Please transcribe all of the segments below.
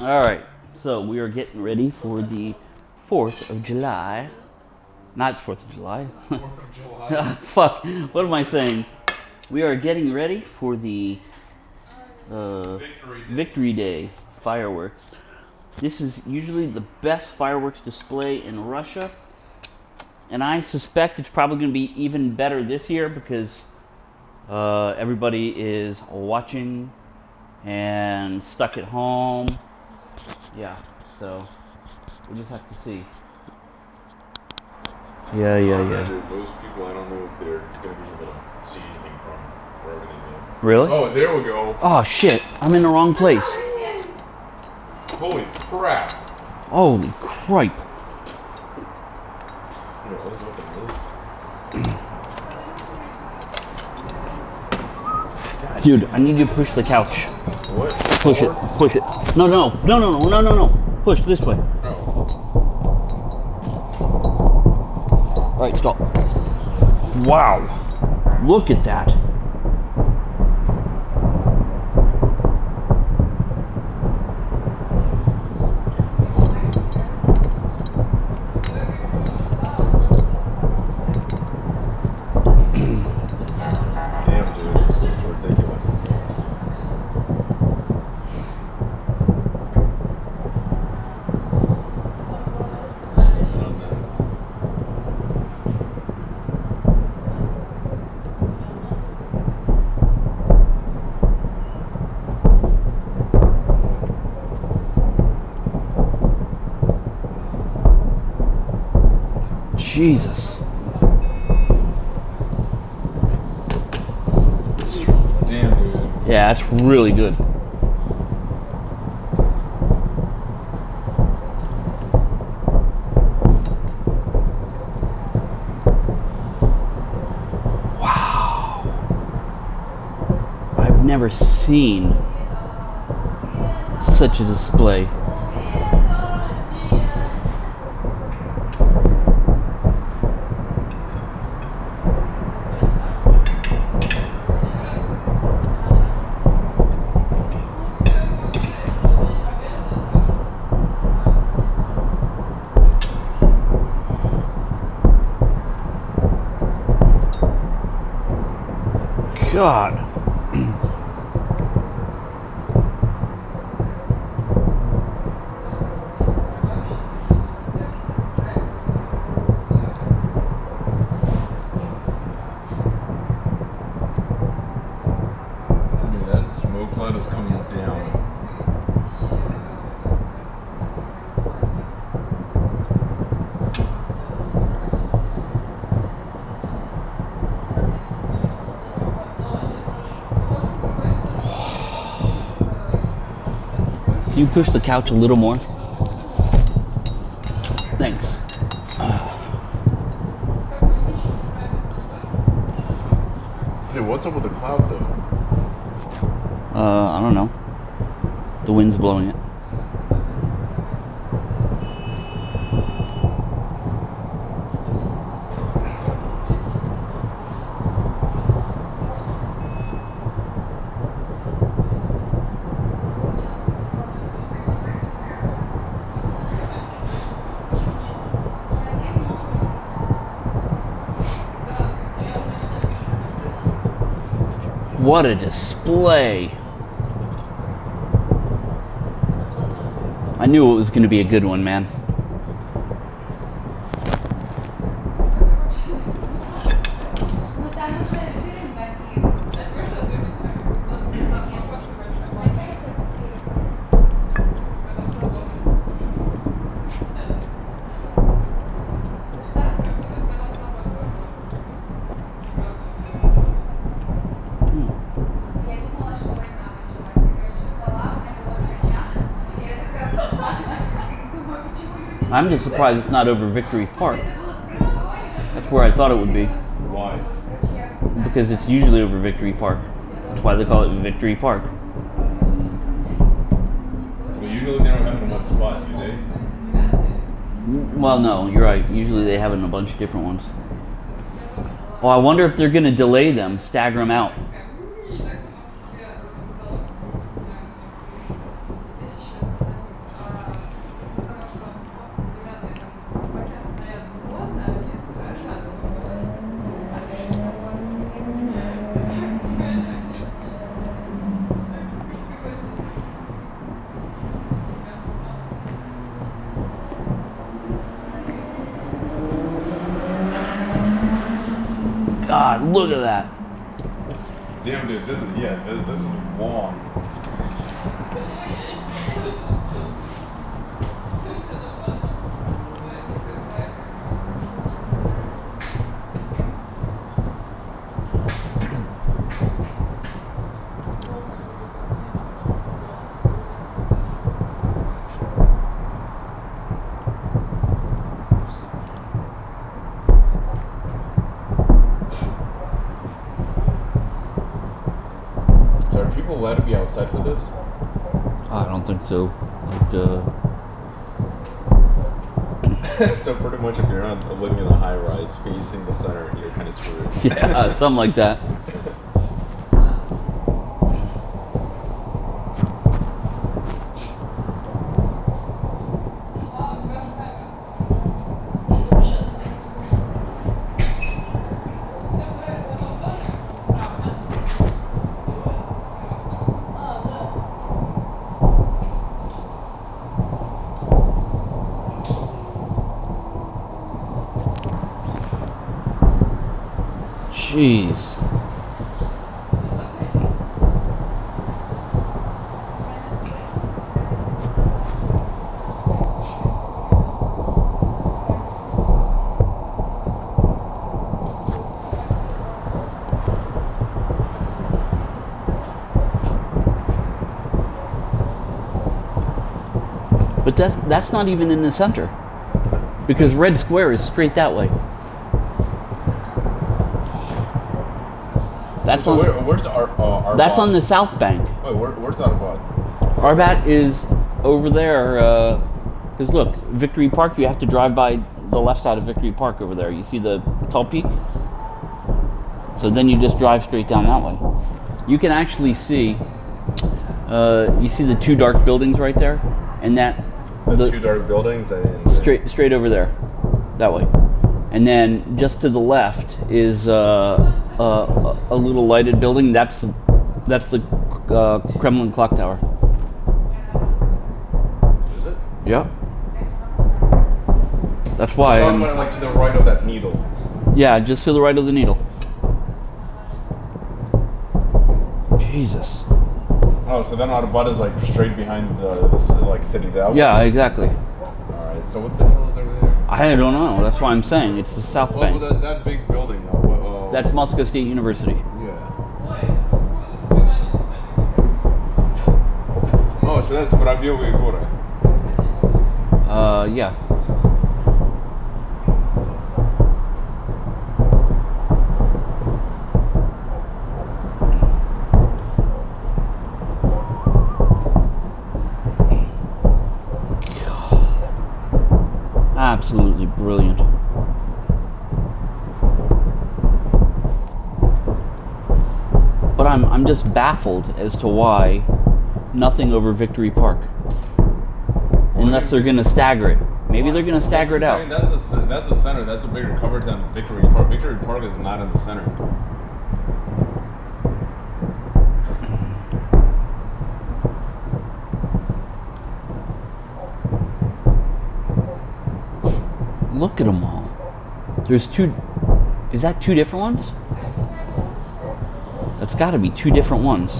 All right, so we are getting ready for the 4th of July. Not 4th of July. Fourth of July. Fuck, what am I saying? We are getting ready for the uh, Victory Day. Victory Day fireworks. This is usually the best fireworks display in Russia. And I suspect it's probably going to be even better this year because uh, everybody is watching and stuck at home. Yeah, so we'll just have to see. Yeah, yeah, yeah. Dude, those people, I don't know if they're going to be able to see anything from wherever they live. Really? Oh, there we go. Oh shit, I'm in the wrong place. Holy crap. Holy cripe. You know, open the list. Dude, I need you to push the couch. What? Push it, push it. No, no, no, no, no, no, no, no. Push this way. Oh. All right, stop. Wow. Look at that. Jesus. Damn, dude. Yeah, that's really good. Wow. I've never seen such a display. God. I mean, that smoke cloud is coming down. Can you push the couch a little more? Thanks. Hey, what's up with the cloud, though? Uh, I don't know. The wind's blowing it. What a display. I knew it was going to be a good one, man. I'm just surprised it's not over Victory Park. That's where I thought it would be. Why? Because it's usually over Victory Park. That's why they call it Victory Park. Well, usually they don't have it in one spot, do they? Well, no, you're right. Usually they have it in a bunch of different ones. Well, I wonder if they're going to delay them, stagger them out. God, look at that. Damn, dude. This is yeah. This, is long. Allowed to be outside for this? I don't think so. Like, uh, so pretty much, if you're not living in a high rise facing the center, you're kind of screwed. yeah, something like that. Jeez. But that's that's not even in the center. Because Red Square is straight that way. That's so on where, where's our uh, that's on the south bank. Wait, where, where's Arbad? Arbat is over there. Because look, Victory Park, you have to drive by the left side of Victory Park over there. You see the tall peak? So then you just drive straight down that way. You can actually see, uh, you see the two dark buildings right there? And that, The, the- two dark buildings and straight, straight over there, that way. And then just to the left is uh, uh, a little lighted building. That's, that's the uh, Kremlin clock tower. Is it? Yep. That's why. I'm like to the right of that needle. yeah, just to the right of the needle. Jesus. Oh, so then Arbat is like straight behind uh, the like city that way? Yeah, exactly. All right. So what the hell is over there? I don't know. That's why I'm saying it's the South Well, Bank. that, that big building. Uh, what, uh, That's Moscow State University. yeah. Oh, so that's Воробьевы горы. Uh, yeah. Absolutely brilliant. I'm just baffled as to why nothing over Victory Park. Unless they're gonna stagger it. Maybe they're gonna stagger it out. I mean, that's the that's the center. That's a bigger coverage than Victory Park. Victory Park is not in the center. Look at them all. There's two. Is that two different ones? That's got to be two different ones.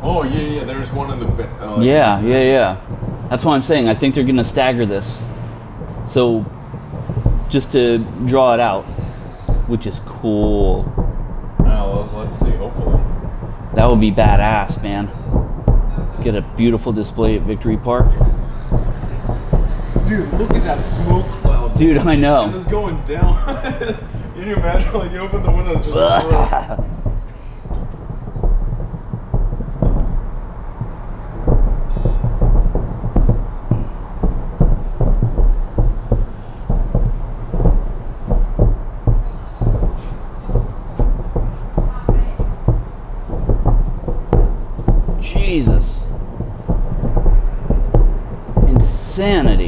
Oh yeah, yeah. There's one in the. Uh, Yeah, yeah, yeah. That's what I'm saying. I think they're gonna stagger this. So, just to draw it out, which is cool. Well, let's see. Hopefully. That would be badass, man. Get a beautiful display at Victory Park. Dude, look at that smoke cloud. Dude, I know. And it's going down. Can you imagine? Like you open the window, just. Jesus. Insanity.